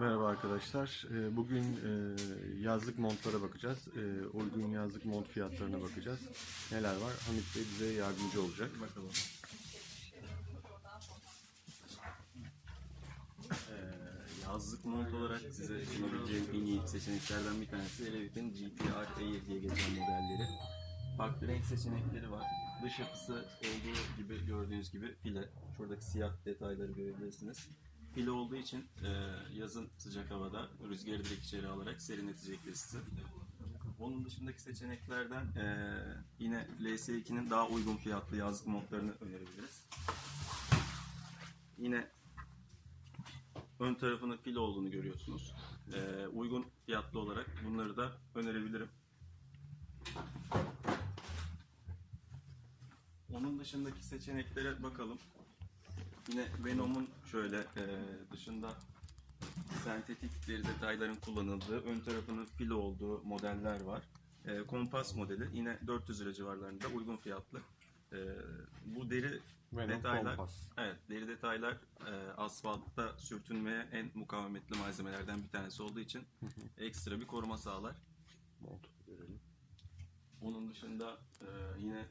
Merhaba arkadaşlar. Ee, Bugün e, yazlık montlara bakacağız. Ee, Uygun yazlık mont fiyatlarına bakacağız. Neler var? Hamit Bey bize yardımcı olacak. Bakalım. Ee, yazlık mont olarak size sunabileceğim en iyi seçeneklerden bir tanesi Revit'in GTR Air diye geçen modelleri. Farklı renk seçenekleri var. Dış yapısı olduğu gibi gördüğünüz gibi file. Şuradaki siyah detayları görebilirsiniz. File olduğu için e, yazın sıcak havada rüzgarı direkt içeri alarak serinletecektir sizi. Onun dışındaki seçeneklerden e, yine LS2'nin daha uygun fiyatlı yazlık montlarını önerebiliriz. Yine ön tarafının fil olduğunu görüyorsunuz. Ee, uygun fiyatlı olarak bunları da önerebilirim. Onun dışındaki seçeneklere bakalım. Yine Venom'un şöyle e, dışında sentetik deri detayların kullanıldığı, ön tarafının fil olduğu modeller var. E, kompas modeli yine 400 lira civarlarında uygun fiyatlı. E, bu deri Venom detaylar, Kompas. evet deri detaylar e, asfaltta sürtünmeye en mukavemetli malzemelerden bir tanesi olduğu için ekstra bir koruma sağlar. Görelim. Onun dışında e, yine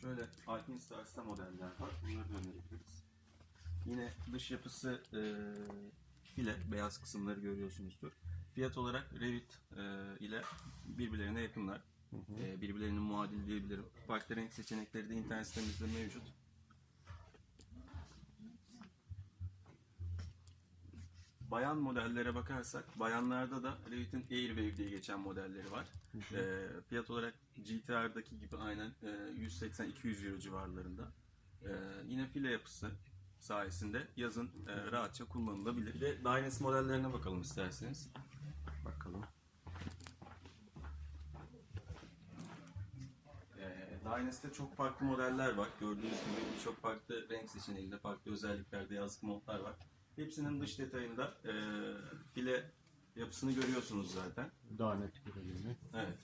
şöyle Alpine Stars'ta modeller var. Bunları da önerebiliriz. Yine dış yapısı e, file, beyaz kısımları görüyorsunuzdur. Fiyat olarak Revit e, ile birbirlerine yakınlar. E, birbirlerinin muadil diyebilirim. Farklı renk seçenekleri de internet sitemizde mevcut. Bayan modellere bakarsak, bayanlarda da Revit'in Airwave diye geçen modelleri var. E, fiyat olarak GTR'daki gibi aynen e, 180-200 euro civarlarında. E, yine file yapısı sayesinde yazın e, rahatça kullanılabilir. Bir de Dynas modellerine bakalım isterseniz. Bakalım. E, Dynas'te çok farklı modeller var. Gördüğünüz gibi birçok farklı renk seçeneğinde, farklı özelliklerde yazlık modlar var. Hepsinin dış detayında e, file yapısını görüyorsunuz zaten. Daha net görelim. Evet.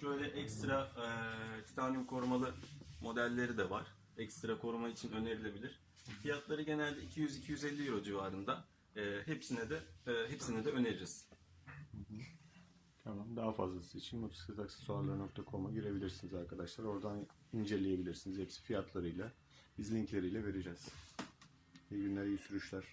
Şöyle ekstra e, titanyum korumalı modelleri de var. Ekstra koruma için önerilebilir. Fiyatları genelde 200-250 euro civarında. E, hepsine de e, hepsine de öneririz. Tamam. Daha fazlası için motosikletaksesuarları.com'a girebilirsiniz arkadaşlar. Oradan inceleyebilirsiniz. Hepsi fiyatlarıyla, biz linkleriyle vereceğiz. İyi günler, iyi sürüşler.